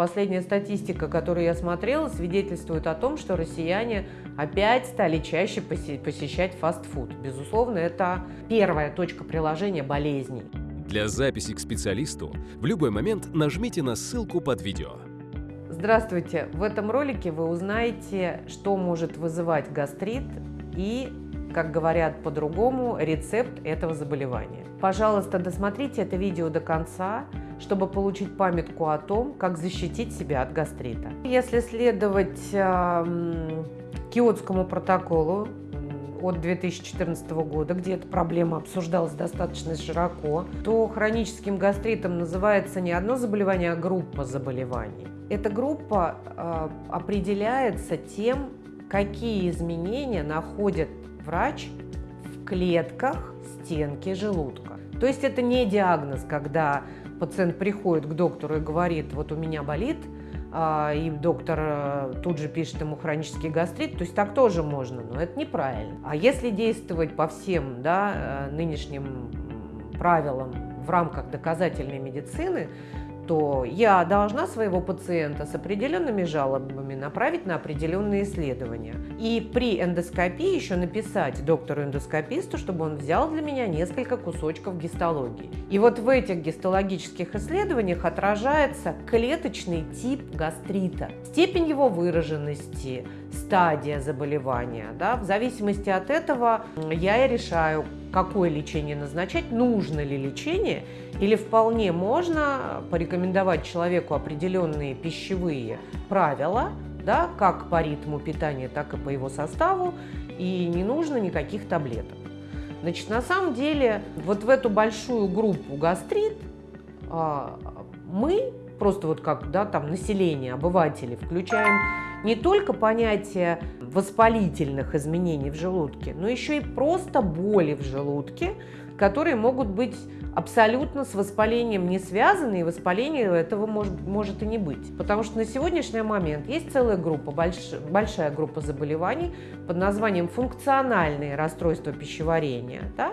последняя статистика, которую я смотрела, свидетельствует о том, что россияне опять стали чаще посещать фастфуд. Безусловно, это первая точка приложения болезней. Для записи к специалисту в любой момент нажмите на ссылку под видео. Здравствуйте! В этом ролике вы узнаете, что может вызывать гастрит и, как говорят по-другому, рецепт этого заболевания. Пожалуйста, досмотрите это видео до конца, чтобы получить памятку о том, как защитить себя от гастрита. Если следовать э, Киотскому протоколу от 2014 года, где эта проблема обсуждалась достаточно широко, то хроническим гастритом называется не одно заболевание, а группа заболеваний. Эта группа э, определяется тем, какие изменения находит врач в клетках стенки желудка. То есть это не диагноз, когда пациент приходит к доктору и говорит, вот у меня болит, а, и доктор э, тут же пишет ему хронический гастрит, то есть так тоже можно, но это неправильно. А если действовать по всем да, э, нынешним правилам в рамках доказательной медицины, то я должна своего пациента с определенными жалобами направить на определенные исследования. И при эндоскопии еще написать доктору-эндоскописту, чтобы он взял для меня несколько кусочков гистологии. И вот в этих гистологических исследованиях отражается клеточный тип гастрита, степень его выраженности, стадия заболевания. Да? В зависимости от этого я и решаю, какое лечение назначать, нужно ли лечение, или вполне можно порекомендовать человеку определенные пищевые правила, да, как по ритму питания, так и по его составу, и не нужно никаких таблеток. Значит, на самом деле, вот в эту большую группу гастрит а, мы просто вот как да, там население, обыватели, включаем не только понятие воспалительных изменений в желудке, но еще и просто боли в желудке, которые могут быть абсолютно с воспалением не связаны, и воспаление этого может, может и не быть. Потому что на сегодняшний момент есть целая группа, больш, большая группа заболеваний под названием функциональные расстройства пищеварения. Да?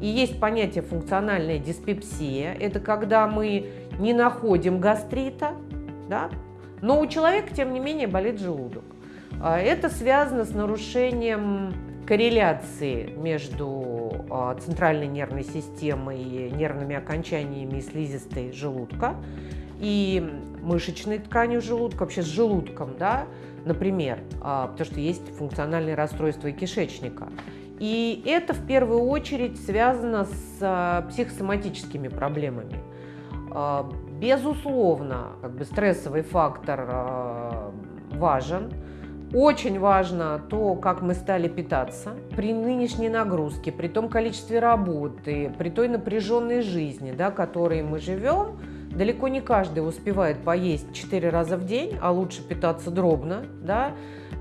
И есть понятие функциональная диспепсия. Это когда мы не находим гастрита, да? но у человека, тем не менее, болит желудок. А, это связано с нарушением корреляции между а, центральной нервной системой, и нервными окончаниями и слизистой желудка и мышечной тканью желудка, вообще с желудком, да, например, а, потому что есть функциональные расстройства и кишечника. И это в первую очередь связано с психосоматическими проблемами. Безусловно, как бы стрессовый фактор важен, очень важно то, как мы стали питаться. При нынешней нагрузке, при том количестве работы, при той напряженной жизни, да, которой мы живем, далеко не каждый успевает поесть 4 раза в день, а лучше питаться дробно. Да?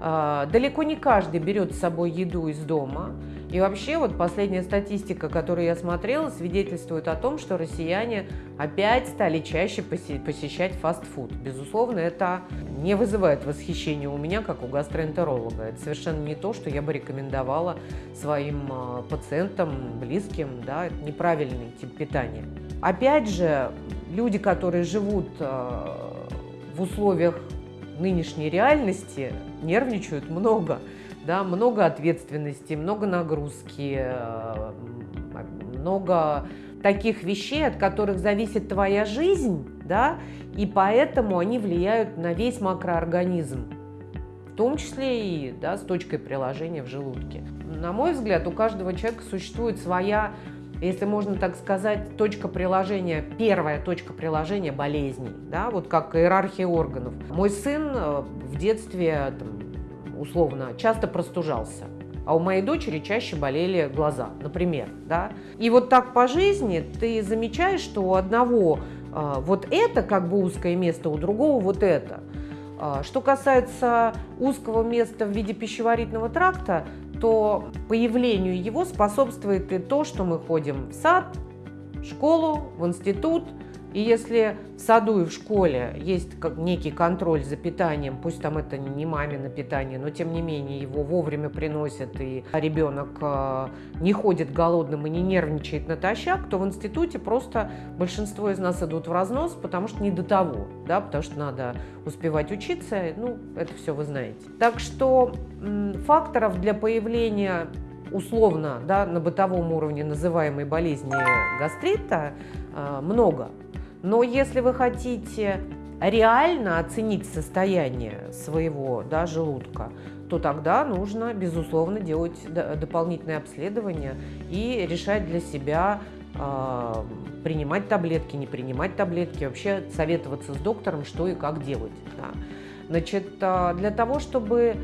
А, далеко не каждый берет с собой еду из дома. И вообще вот последняя статистика, которую я смотрела, свидетельствует о том, что россияне опять стали чаще посещать фастфуд. Безусловно, это не вызывает восхищения у меня, как у гастроэнтеролога. Это совершенно не то, что я бы рекомендовала своим а, пациентам, близким. Да? Это неправильный тип питания. Опять же, люди, которые живут а, в условиях нынешней реальности, нервничают много да, много ответственности, много нагрузки, э, много таких вещей, от которых зависит твоя жизнь, да, и поэтому они влияют на весь макроорганизм, в том числе и да, с точкой приложения в желудке. На мой взгляд, у каждого человека существует своя, если можно так сказать, точка приложения, первая точка приложения болезней, да, вот как иерархия органов. Мой сын э, в детстве там, условно, часто простужался. А у моей дочери чаще болели глаза, например. Да? И вот так по жизни ты замечаешь, что у одного э, вот это как бы узкое место, у другого вот это. Э, что касается узкого места в виде пищеварительного тракта, то появлению его способствует и то, что мы ходим в сад, в школу, в институт, И если в саду и в школе есть некий контроль за питанием, пусть там это не мамино питание, но тем не менее его вовремя приносят, и ребенок э, не ходит голодным и не нервничает натощак, то в институте просто большинство из нас идут в разнос, потому что не до того, да, потому что надо успевать учиться, ну, это все вы знаете. Так что факторов для появления условно да, на бытовом уровне называемой болезни гастрита э, много. Но если вы хотите реально оценить состояние своего да, желудка, то тогда нужно, безусловно, делать дополнительные обследования и решать для себя, э, принимать таблетки, не принимать таблетки, вообще советоваться с доктором, что и как делать. Да. Значит, э, для того, чтобы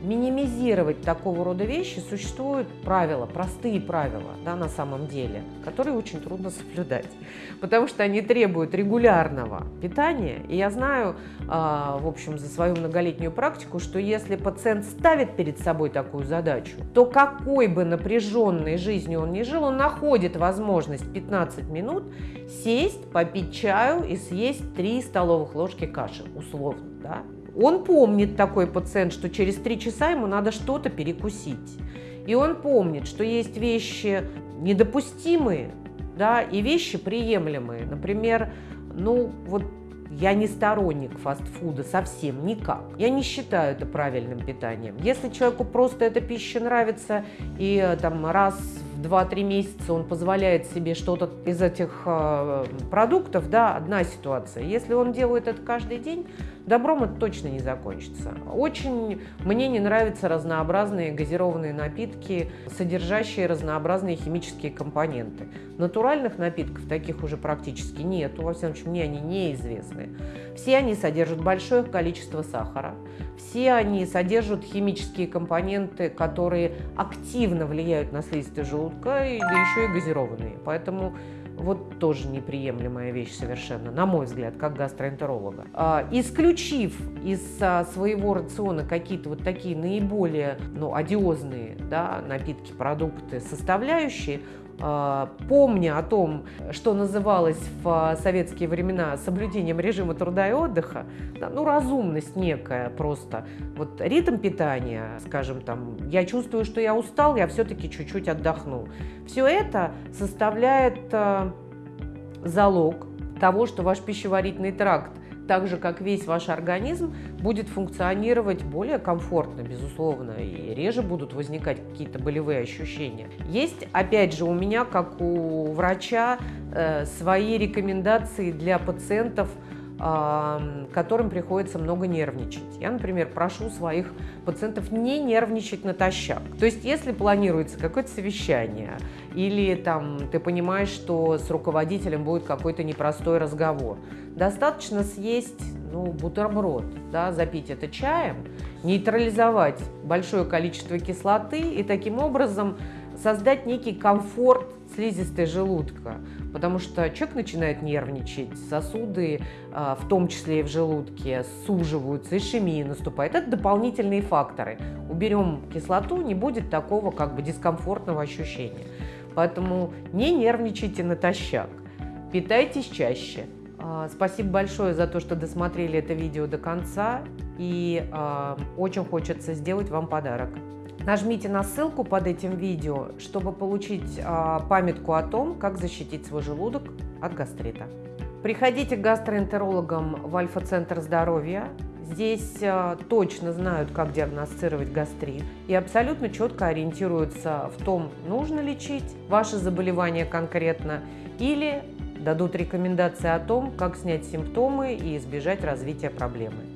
минимизировать такого рода вещи, существуют правила, простые правила да, на самом деле, которые очень трудно соблюдать, потому что они требуют регулярного питания. И я знаю, а, в общем, за свою многолетнюю практику, что если пациент ставит перед собой такую задачу, то какой бы напряженной жизнью он ни жил, он находит возможность 15 минут сесть, попить чаю и съесть 3 столовых ложки каши, условно. Да? Он помнит, такой пациент, что через три часа ему надо что-то перекусить. И он помнит, что есть вещи недопустимые, да, и вещи приемлемые. Например, ну вот я не сторонник фастфуда совсем никак. Я не считаю это правильным питанием. Если человеку просто эта пища нравится, и э, там раз в 2-3 месяца он позволяет себе что-то из этих э, продуктов, да, одна ситуация. Если он делает это каждый день, добром это точно не закончится. Очень мне не нравятся разнообразные газированные напитки, содержащие разнообразные химические компоненты. Натуральных напитков таких уже практически нету, во всяком случае, мне они неизвестны. Все они содержат большое количество сахара, все они содержат химические компоненты, которые активно влияют на слизистый желудка, да еще и газированные. Поэтому вот тоже неприемлемая вещь совершенно, на мой взгляд, как гастроэнтеролога. А, исключив из а, своего рациона какие-то вот такие наиболее ну, одиозные да, напитки, продукты, составляющие, а, помня о том, что называлось в советские времена соблюдением режима труда и отдыха, да, ну, разумность некая просто. Вот ритм питания, скажем, там, я чувствую, что я устал, я все-таки чуть-чуть отдохну. Все это составляет залог того, что ваш пищеварительный тракт так же, как весь ваш организм, будет функционировать более комфортно, безусловно, и реже будут возникать какие-то болевые ощущения. Есть, опять же, у меня, как у врача, э, свои рекомендации для пациентов – которым приходится много нервничать. Я, например, прошу своих пациентов не нервничать натощак. То есть, если планируется какое-то совещание, или там ты понимаешь, что с руководителем будет какой-то непростой разговор, достаточно съесть ну, бутерброд, да, запить это чаем, нейтрализовать большое количество кислоты и таким образом создать некий комфорт слизистой желудка, потому что человек начинает нервничать, сосуды, а, в том числе и в желудке, суживаются, ишемия наступает. Это дополнительные факторы. Уберем кислоту, не будет такого как бы дискомфортного ощущения. Поэтому не нервничайте натощак, питайтесь чаще. А, спасибо большое за то, что досмотрели это видео до конца. И э, очень хочется сделать вам подарок. Нажмите на ссылку под этим видео, чтобы получить э, памятку о том, как защитить свой желудок от гастрита. Приходите к гастроэнтерологам в Альфа-центр здоровья. Здесь э, точно знают, как диагностировать гастрит и абсолютно четко ориентируются в том, нужно лечить ваше заболевание конкретно или дадут рекомендации о том, как снять симптомы и избежать развития проблемы.